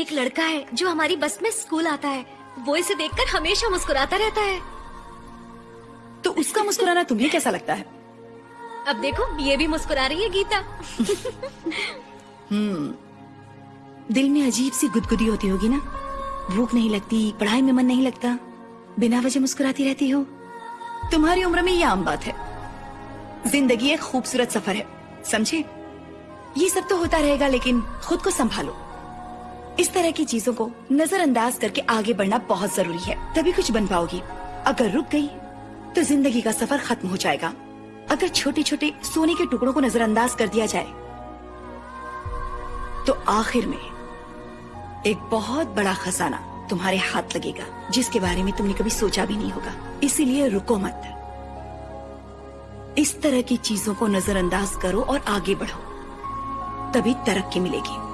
एक लड़का है जो हमारी बस में स्कूल आता है। वो इसे देखकर हमेशा मुस्कुराता रहता है। तो उसका मुस्कुराना तुम्हें कैसा लगता है? अब देखो ये भी मुस्कुरा रही है गीता। हम्म दिल में अजीब सी गुदगुदी होती होगी ना? भूख नहीं लगती पढ़ाई में मन नहीं लगता बिना वजह मुस्कुराती रहती हो। तुम्हारी उम्र में ये आम बात है। ज़िंदगी एक खूबसूरत सफ़र है समझे? ये सब तो होता रहेगा लेकिन खुद को संभालो। इस तरह की चीज़ों को नजरअंदाज करके आगे बढ़ना बहुत ज़रूरी है। तभी कुछ बन पाओगी। अगर रुक गई तो ज़िंदगी का सफ़र खत्म हो जाएगा। अगर छोटे छोटे सोने के टुकड़ों को नजरअंदाज कर दिया जाए तो आखिर में एक बहुत बड़ा खजाना तुम्हारे हाथ लगेगा, जिसके बारे में तुमने कभी सोचा भी नहीं होगा। इसीलिए रुको मत। इस तरह की चीज़ों को नजरअंदाज करो और आगे बढ़ो। तभी तरक्की मिलेगी।